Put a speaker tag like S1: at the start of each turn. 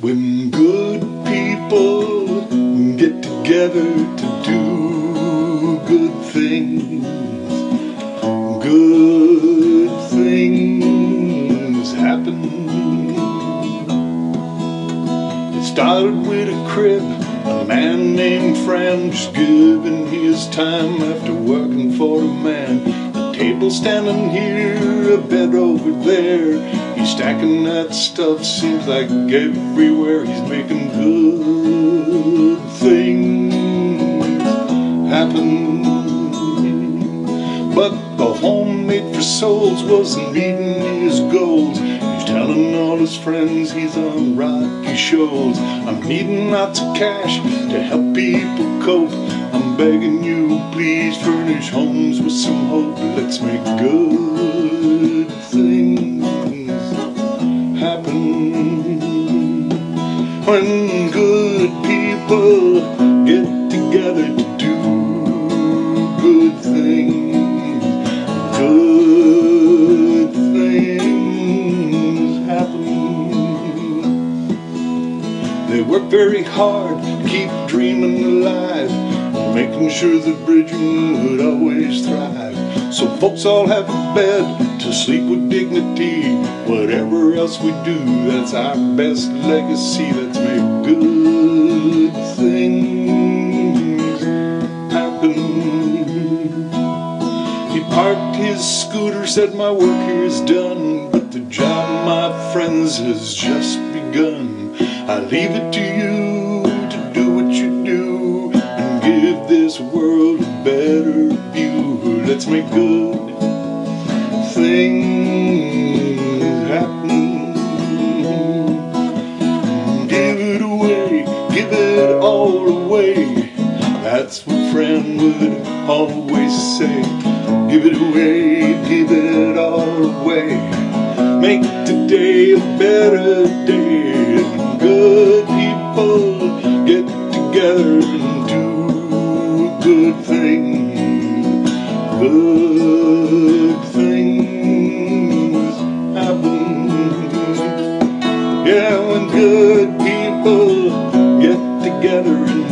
S1: When good people get together to do good things, good things happen. It started with a crib, a man named Fran just giving his time after working for a man. A table standing here, a bed over there. He's stacking that stuff, seems like everywhere he's making good things happen. But the home made for souls wasn't meeting his goals. He's telling all his friends he's on rocky shoals. I'm needing lots of cash to help people cope. I'm begging you, please furnish homes with some hope. Let's make good when good people get together to do good things. Good things happen. They work very hard to keep dreaming alive, making sure that Bridgman would always thrive. So folks all have a bed to sleep with dignity. Whatever else we do, that's our best legacy. Let's make good things happen. He parked his scooter, said my work here is done, but the job, my friends, has just begun. I leave it to you to do what you do and give this world a better view. Let's make good things happen. Give it away, give it all away. That's what Fran would always say. Give it away, give it all away. Make today a better day. Good people get together and do a good thing. Good when good people get together and